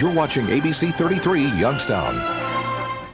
You're watching ABC 33 Youngstown.